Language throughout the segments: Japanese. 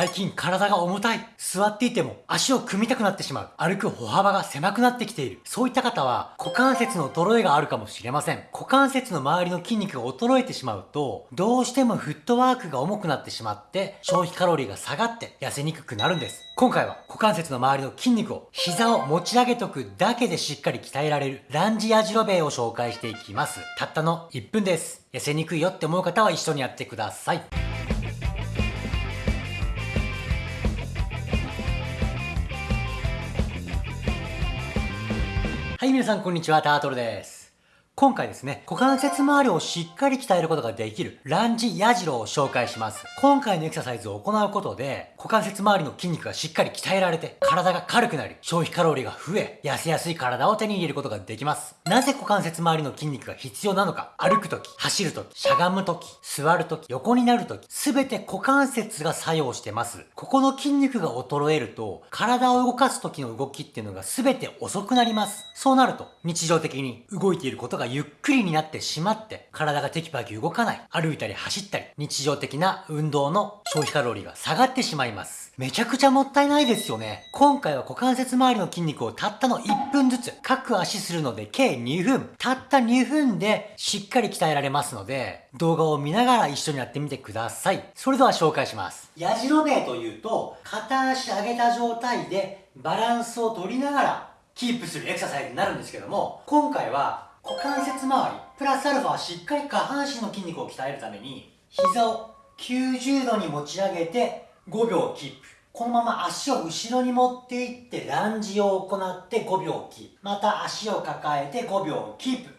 最近体が重たい。座っていても足を組みたくなってしまう。歩く歩幅が狭くなってきている。そういった方は股関節の衰えがあるかもしれません。股関節の周りの筋肉が衰えてしまうと、どうしてもフットワークが重くなってしまって、消費カロリーが下がって痩せにくくなるんです。今回は股関節の周りの筋肉を膝を持ち上げとくだけでしっかり鍛えられるランジヤジロベイを紹介していきます。たったの1分です。痩せにくいよって思う方は一緒にやってください。はい、皆さんこんにちは、タートルです。今回ですね、股関節周りをしっかり鍛えることができるランジヤジロを紹介します。今回のエクササイズを行うことで、股関節周りの筋肉がしっかり鍛えられて、体が軽くなり、消費カロリーが増え、痩せやすい体を手に入れることができます。なぜ股関節周りの筋肉が必要なのか、歩くとき、走るとき、しゃがむとき、座るとき、横になるとき、すべて股関節が作用してます。ここの筋肉が衰えると、体を動かすときの動きっていうのがすべて遅くなります。そうなると、日常的に動いていることがゆっくりになってしまって、体がテキパキ動かない、歩いたり走ったり、日常的な運動の消費カロリーが下がってしまいます。めちゃくちゃもったいないですよね。今回は股関節周りの筋肉をたったの1分ずつ各足するので計2分。たった2分でしっかり鍛えられますので、動画を見ながら一緒にやってみてください。それでは紹介します。やじろべえというと、片足上げた状態でバランスを取りながらキープするエクササイズになるんですけども、今回は股関節周り、プラスアルファはしっかり下半身の筋肉を鍛えるために、膝を90度に持ち上げて5秒キープ。このまま足を後ろに持っていってランジを行って5秒キープ。また足を抱えて5秒キープ。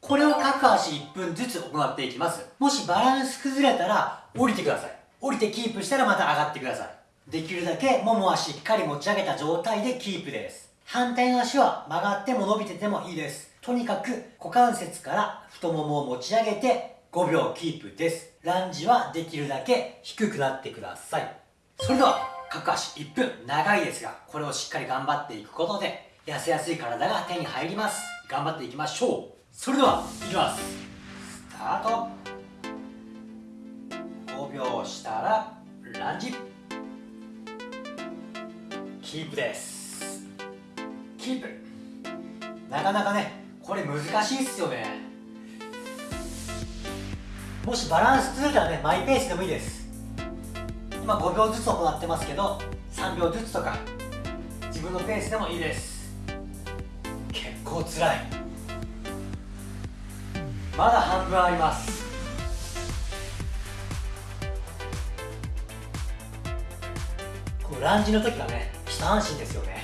これを各足1分ずつ行っていきます。もしバランス崩れたら降りてください。降りてキープしたらまた上がってください。できるだけももはしっかり持ち上げた状態でキープです。反対の足は曲がっても伸びててもいいです。とにかく股関節から太ももを持ち上げて5秒キープです。ランジはできるだけ低くなってください。それでは、各足1分長いですが、これをしっかり頑張っていくことで、痩せやすい体が手に入ります。頑張っていきましょう。それでは、いきます。スタート。5秒したら、ランジ。キープです。キープ。なかなかね、これ難しいっすよね。もしバランス崩れたらねマイペースでもいいです。今5秒ずつ行ってますけど3秒ずつとか自分のペースでもいいです。結構つらい。まだ半分あります。このランジの時はね下半身ですよね。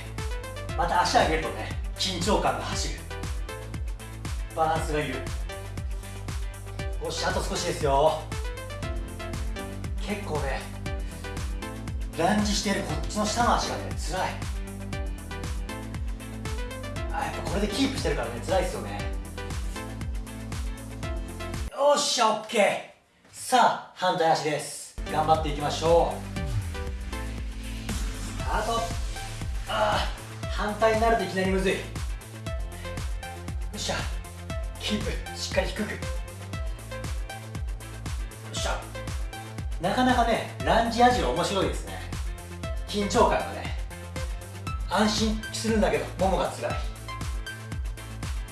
また足上げるとね緊張感が走る。バランスがいるよしあと少しですよ。結構ねランジしてるこっちの下の足がね辛い。あやっぱこれでキープしてるからね辛いですよね。よっしゃオッケー。さあ反対足です。頑張っていきましょう。スタートああ反対になるといきなりむずい。よっしゃ。キープしっかり低く。よっしゃ。なかなかねランジアジロ面白いですね。緊張感がね安心するんだけどももがつらい。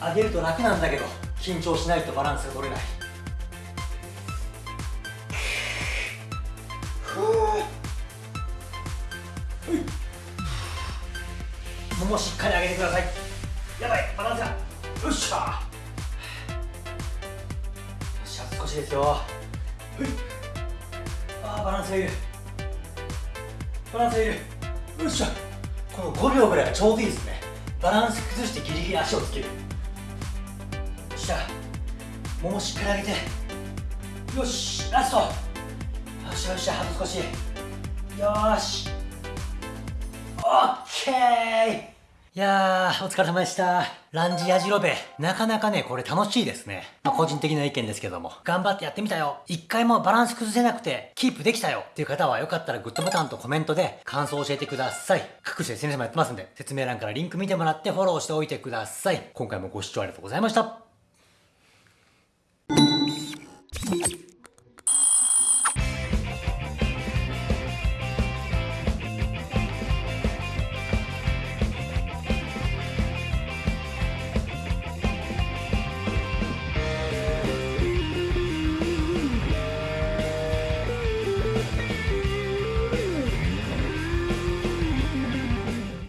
上げると楽なんだけど緊張しないとバランスが取れない。ももしっかり上げてください。やばいバランスが。よっしゃ。少しですよ。はい。あバランスがいるバランスがいるよっしゃこの5秒ぐらいがちょうどいいですね。バランス崩してギリギリ足をつける。よっしゃ。ももしっかり上げて。よし。ラスト。よっしゃよっしゃ。あと少しよし。オッケー。いやー、お疲れ様でした。ランジヤジロベ。なかなかね、これ楽しいですね。まあ、個人的な意見ですけども。頑張ってやってみたよ。一回もバランス崩せなくて、キープできたよ。っていう方は、よかったらグッドボタンとコメントで感想を教えてください。各種 SNS もやってますんで、説明欄からリンク見てもらってフォローしておいてください。今回もご視聴ありがとうございました。